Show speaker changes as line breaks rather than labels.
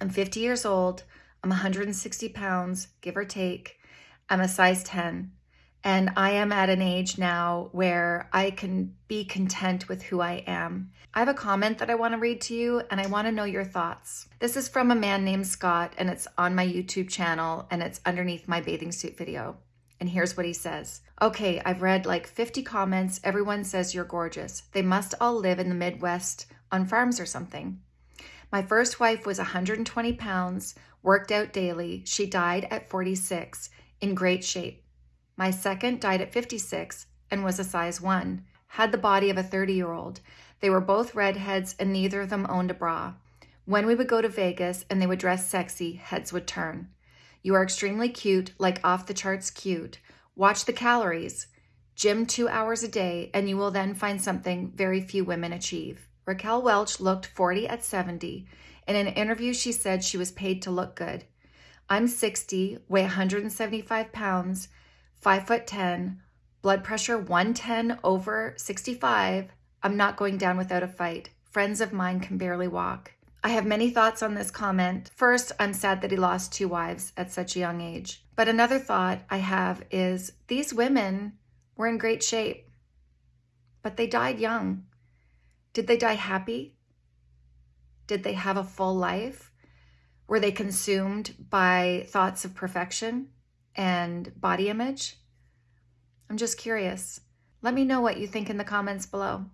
I'm 50 years old. I'm 160 pounds, give or take. I'm a size 10. And I am at an age now where I can be content with who I am. I have a comment that I want to read to you and I want to know your thoughts. This is from a man named Scott and it's on my YouTube channel and it's underneath my bathing suit video. And here's what he says. Okay, I've read like 50 comments. Everyone says you're gorgeous. They must all live in the Midwest on farms or something. My first wife was 120 pounds, worked out daily. She died at 46, in great shape. My second died at 56 and was a size 1, had the body of a 30 year old. They were both redheads and neither of them owned a bra. When we would go to Vegas and they would dress sexy, heads would turn. You are extremely cute, like off the charts cute. Watch the calories. Gym two hours a day, and you will then find something very few women achieve. Raquel Welch looked 40 at 70. In an interview, she said she was paid to look good. I'm 60, weigh 175 pounds, 5 foot 10, blood pressure 110 over 65. I'm not going down without a fight. Friends of mine can barely walk. I have many thoughts on this comment. First, I'm sad that he lost two wives at such a young age. But another thought I have is these women were in great shape, but they died young. Did they die happy? Did they have a full life? Were they consumed by thoughts of perfection? and body image? I'm just curious. Let me know what you think in the comments below.